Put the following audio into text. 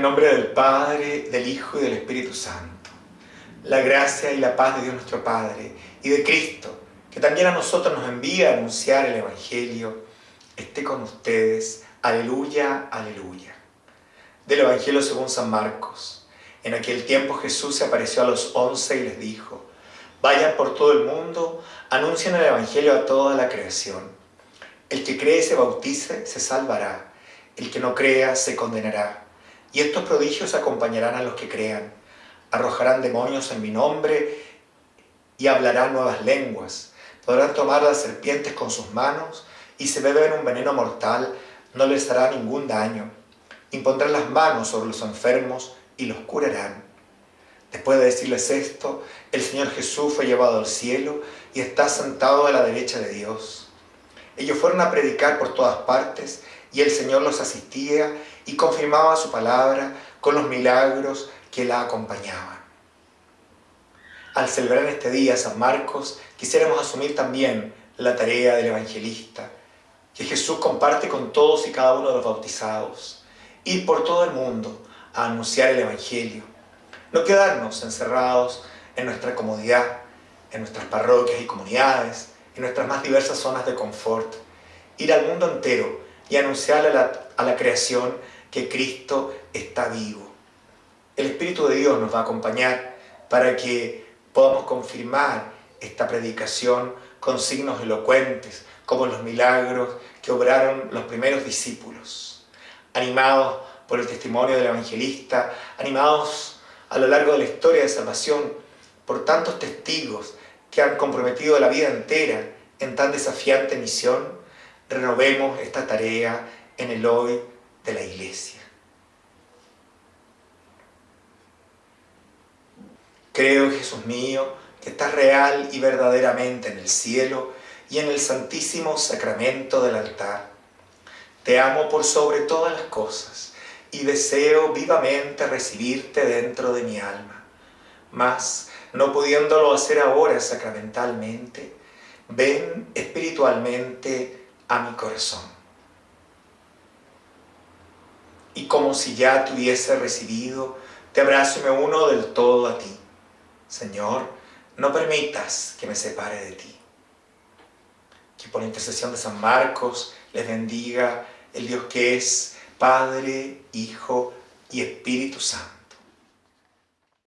el nombre del Padre, del Hijo y del Espíritu Santo. La gracia y la paz de Dios nuestro Padre y de Cristo, que también a nosotros nos envía a anunciar el Evangelio, esté con ustedes. Aleluya, aleluya. Del Evangelio según San Marcos. En aquel tiempo Jesús se apareció a los once y les dijo, Vayan por todo el mundo, anuncien el Evangelio a toda la creación. El que cree se bautice se salvará, el que no crea se condenará. Y estos prodigios acompañarán a los que crean. Arrojarán demonios en mi nombre y hablarán nuevas lenguas. Podrán tomar las serpientes con sus manos y si beben un veneno mortal no les hará ningún daño. Impondrán las manos sobre los enfermos y los curarán. Después de decirles esto, el Señor Jesús fue llevado al cielo y está sentado a la derecha de Dios. Ellos fueron a predicar por todas partes y el Señor los asistía y confirmaba su palabra con los milagros que la acompañaban. Al celebrar este día San Marcos, quisiéramos asumir también la tarea del evangelista, que Jesús comparte con todos y cada uno de los bautizados, ir por todo el mundo a anunciar el Evangelio, no quedarnos encerrados en nuestra comodidad, en nuestras parroquias y comunidades, en nuestras más diversas zonas de confort, ir al mundo entero y anunciarle a la, a la creación que Cristo está vivo. El Espíritu de Dios nos va a acompañar para que podamos confirmar esta predicación con signos elocuentes, como los milagros que obraron los primeros discípulos. Animados por el testimonio del evangelista, animados a lo largo de la historia de salvación por tantos testigos que han comprometido la vida entera en tan desafiante misión, renovemos esta tarea en el hoy de la Iglesia. Creo, Jesús mío, que estás real y verdaderamente en el cielo y en el santísimo sacramento del altar. Te amo por sobre todas las cosas y deseo vivamente recibirte dentro de mi alma. Mas, no pudiéndolo hacer ahora sacramentalmente, ven espiritualmente a mi corazón. Y como si ya te hubiese recibido, te abrazo y me uno del todo a ti. Señor, no permitas que me separe de ti. Que por intercesión de San Marcos les bendiga el Dios que es Padre, Hijo y Espíritu Santo.